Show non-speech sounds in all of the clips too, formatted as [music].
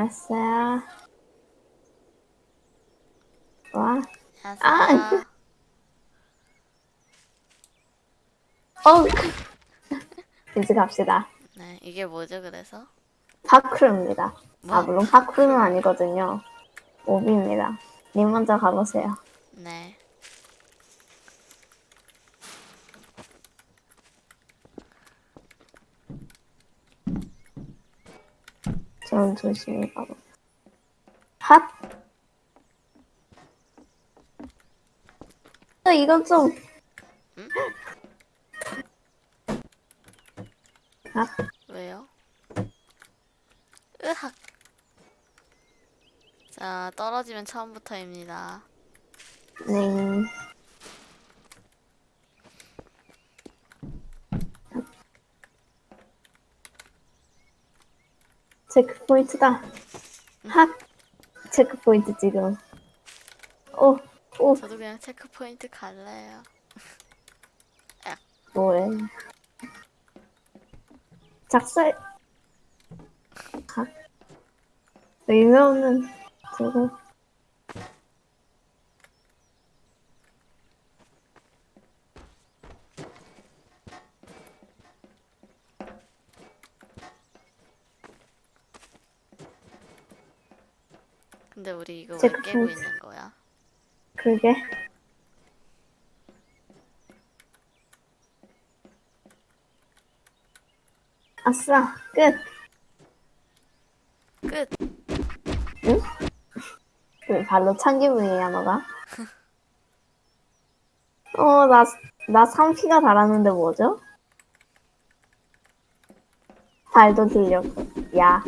알았어요. 와, 안녕하세요. [laughs] 어! [laughs] 이제 갑시다. 네, 이게 뭐죠, 그래서? 파크루입니다. 뭐? 아, 물론 파크루는 아니거든요. 오비입니다. 님 먼저 가보세요. 네. 전 조심히 가보. 핫! 어, 이건 좀. 핫! 왜요? 으악. 자, 떨어지면 처음부터입니다. 네. 체크 포인트다. 핫! 체크 포인트 지금. 오, 오, 저도 그냥 체크포인트 갈래요. [laughs] 뭐해. 작살. 핫. 의미 없는 저거. 근데 우리 이거 왜 깨고 체크포인트. 있는 거야? 그게. 아싸, 끝. 끝! 왜 발로 찬 기분이야, 너가? [laughs] 어, 나, 나 3피가 달았는데 뭐죠? 발도 들렸고. 야.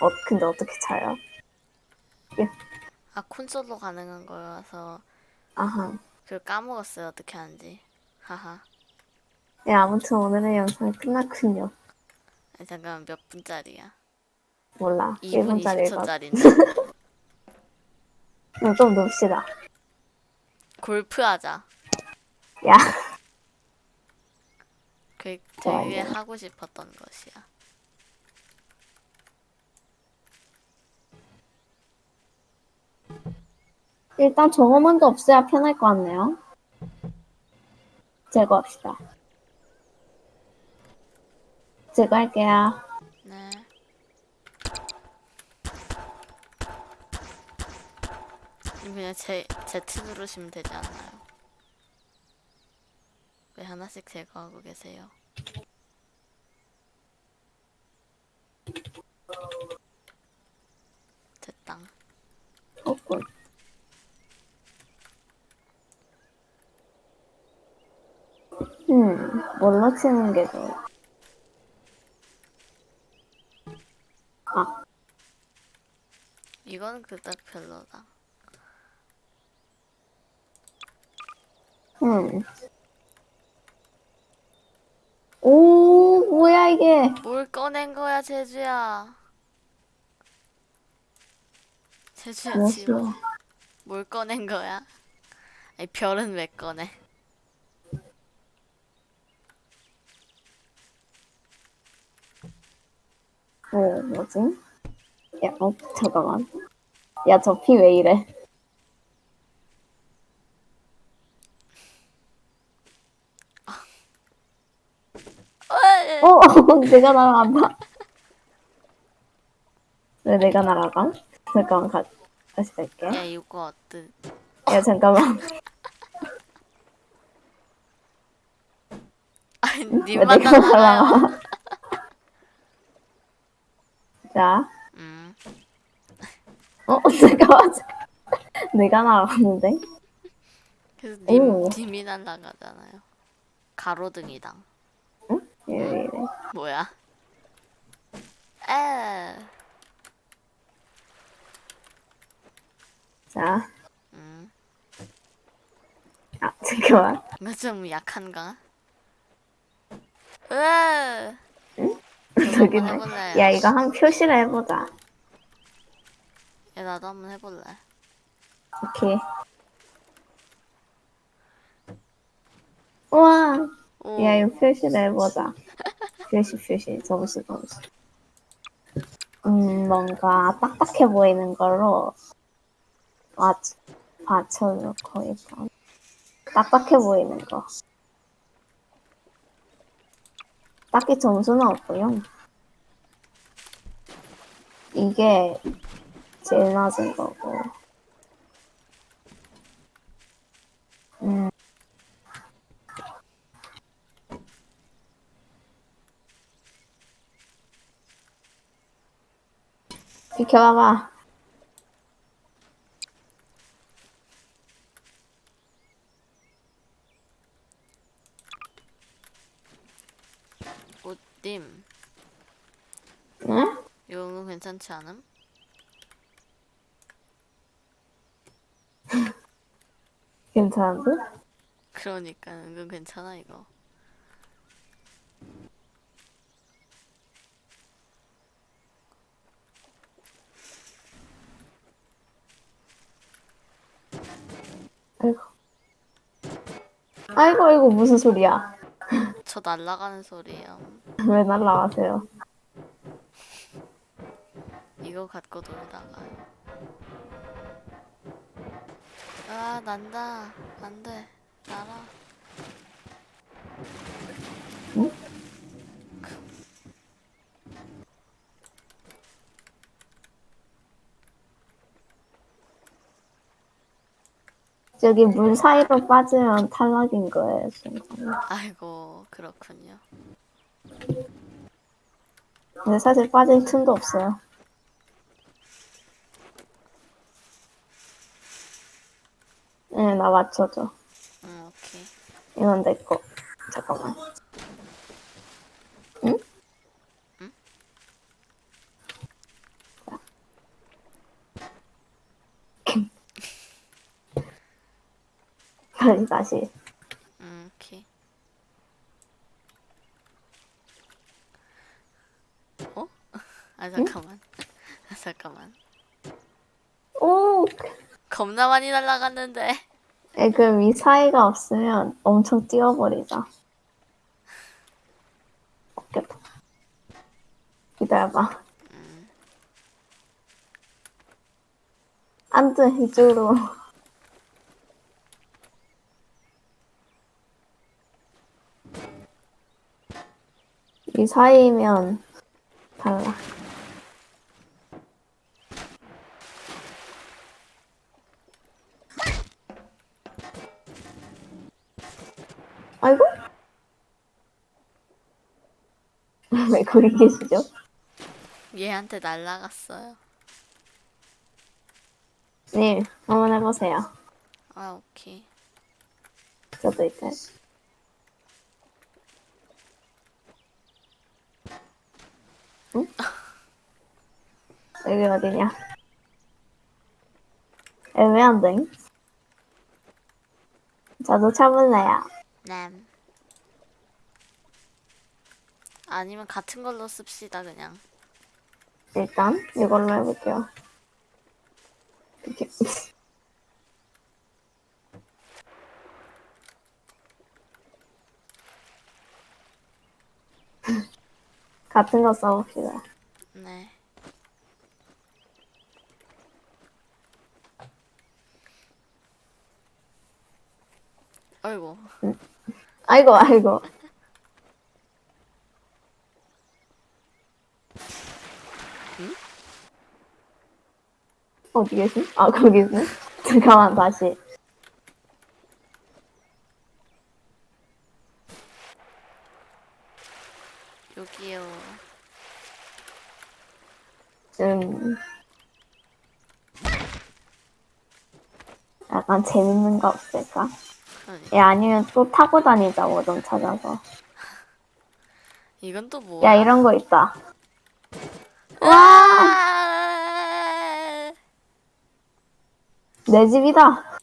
어, 근데 어떻게 차요? 아, 콘솔로 가능한 거여서 아하. 그걸 까먹었어요, 어떻게 하는지. 하하. 네, 아무튼 오늘의 영상이 끝났군요. 아니, 잠깐만, 몇 분짜리야? 몰라. 2분 1분짜리 가. 20초짜리인데. 좀 놉시다. 골프 하자. 야. 그 좋아요. 되게 하고 싶었던 것이야. 일단 저거만 더 없애야 편할 것 같네요. 제거합시다. 제거할게요. 네. 그냥 제, Z 누르시면 되지 않나요? 왜 하나씩 제거하고 계세요? 됐다. 어, 꿀. 음, 뭘로 치는 게 좋아? 아, 이건 그닥 별로다. 음. 오, 뭐야, 이게. 뭘 꺼낸 거야, 제주야? 제주야? 지금 뭘 꺼낸 거야? 아니, 별은 왜 꺼내? 어, 뭐지? 야, 어, 잠깐만. 야, 저 피 왜 이래? 어이! 어, [laughs] 내가 날아간다. 왜 내가 날아가? 잠깐만, 가, 다시 갈게. 야, 이거 어때? 야, 잠깐만. [laughs] 아니, 왜 님만. 날아가? 자, 음, 어, 잠깐만. [laughs] 내가 날아갔는데? 그래서 님, 오. 님이 날라가잖아요. 가로등이당. 왜 이래? 뭐야? 에, 자, 음, 아, [laughs] 잠깐만. 이거 좀 약한가? 으, 저도 저기네. 한번 해볼래요. 야, 이거 한 표시를 해보자. 야, 나도 한번 해볼래. 오케이. 우와, 오, 야, 이거 표시를 해보자. 표시, 표시. 점수, 점수. 음, 뭔가 딱딱해 보이는 걸로 맞, 받쳐놓고 일단. 딱딱해 보이는 거. 딱히 점수는 없고요. 이게 제일 낮은 거고. 음. 비켜봐봐. 옷님 응? 이거 괜찮지 않음? [laughs] 괜찮은데? 그러니까 은근 괜찮아 이거. 아이고. 아이고, 아이고, 무슨 소리야. 저 날라가는 소리예요. 왜 날라가세요? [laughs] 이거 갖고 놀다가 아 난다 안돼 날아 저기 물 사이로 빠지면 탈락인 거예요, 순간. 아이고 그렇군요 근데 사실 빠질 틈도 없어요. 응, 나 맞춰줘. 응 오케이 이건 내 거. 잠깐만. 응? 응? [laughs] 다시, 다시. 응 오케이 어? 아 잠깐만 아, 잠깐만 오! 겁나 많이 날라갔는데 에, 그럼 이 사이가 없으면 엄청 뛰어버리자. 없겠다. 기다려봐. 안 돼, 이쪽으로. 이 사이면 달라. 아이고? [laughs] 왜 거기 계시죠? 얘한테 날라갔어요 네, 한번 해보세요. 아 오케이 저도 이제. 응? 여기 어디냐? 애매한데? 저도 차볼래요. 남 아니면 같은 걸로 씁시다 그냥 일단 이걸로 해볼게요. 이렇게. [laughs] 같은 거 써봅시다. 네 아이고 아이고, 아이고. 어디 계시? 아, 거기 있네. [laughs] 잠깐만, 다시. 여기요 좀. 약간 재밌는 거 없을까? 야, 아니면 또 타고 다니자, 뭐좀 찾아서. 이건 또 뭐야 야, 이런 거 있다. 와! 아! 내 집이다!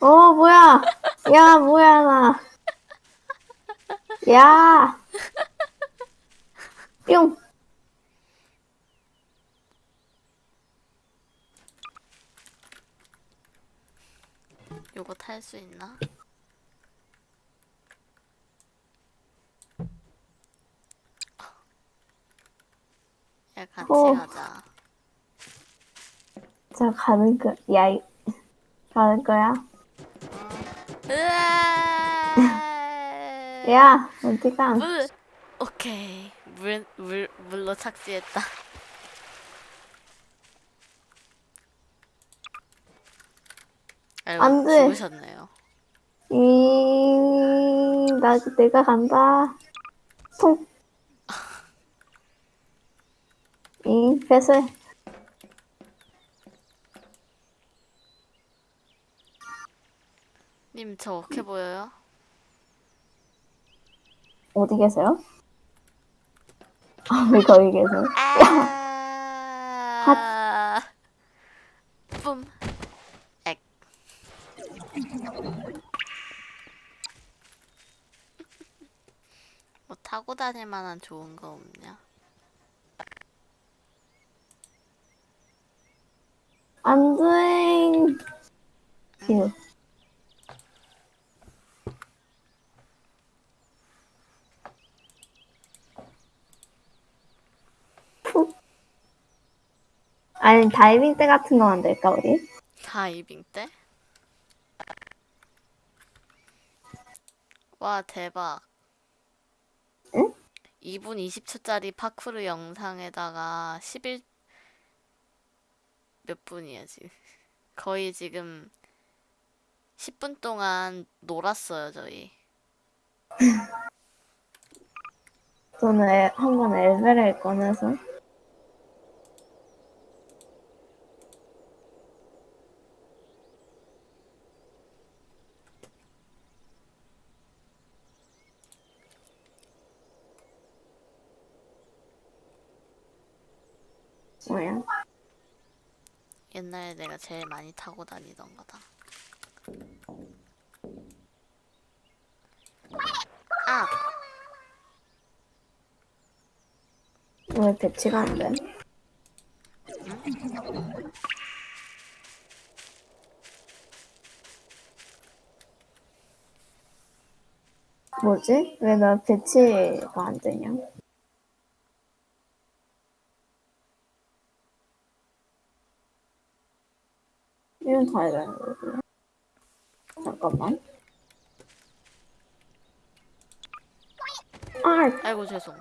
어, 뭐야! 야, 뭐야, 나. 야! 뿅! 탈수 있나? 야 같이 어. 가자. 저 가는 거, 야, 이- 가는 거야? 으아! 야, 어디 가? 물 오케이 물, 물 물로 착지했다. 아이고 안 돼. 죽으셨네요. 이, 나, 내가 간다. 통. 이, 배슬. 님저 어떻게 보여요? 어디 계세요? 아, 왜 거기 계세요? 아. 뿜. 액. 뭐 타고 다닐 만한 좋은 거 없냐? 안 돼. 아니, 다이빙 때 같은 거 만들까, 우리? 다이빙 때? 와 대박. 응? 2분 20초짜리 파쿠르 영상에다가 11 몇 분이야 지금? [laughs] 거의 지금 10분 동안 놀았어요 저희. 저는 에- 한번 엘베를 꺼내서. 뭐야? 옛날에 내가 제일 많이 타고 다니던 거다. 아! 왜 배치가 안 돼? 뭐지? 왜 나 배치가 안 되냐? 해야 되는 거구나. 잠깐만. 아, 아이고 죄송.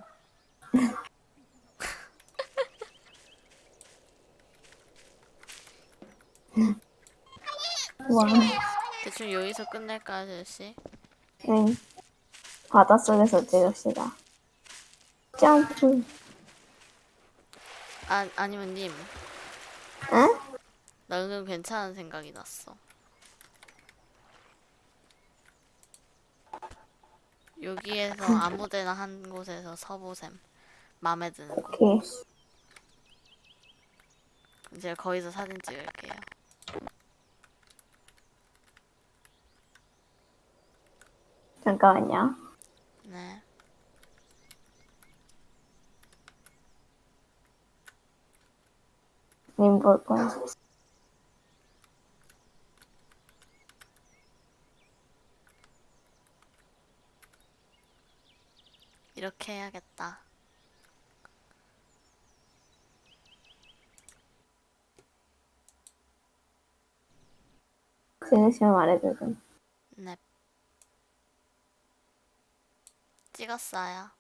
와. 대충 여기서 끝낼까 아저씨? 응. 바닷속에서 찍읍시다. 점프. 아 아니면 님, 응? 나 은근 괜찮은 생각이 났어. 여기에서 아무데나 한 곳에서 서보셈. 마음에 드는 곳. 오케이. 제가 거기서 사진 찍을게요. 잠깐만요. 네. 님 볼 거야. 이렇게 해야겠다. 지으시면 말해주세요. 네. 찍었어요.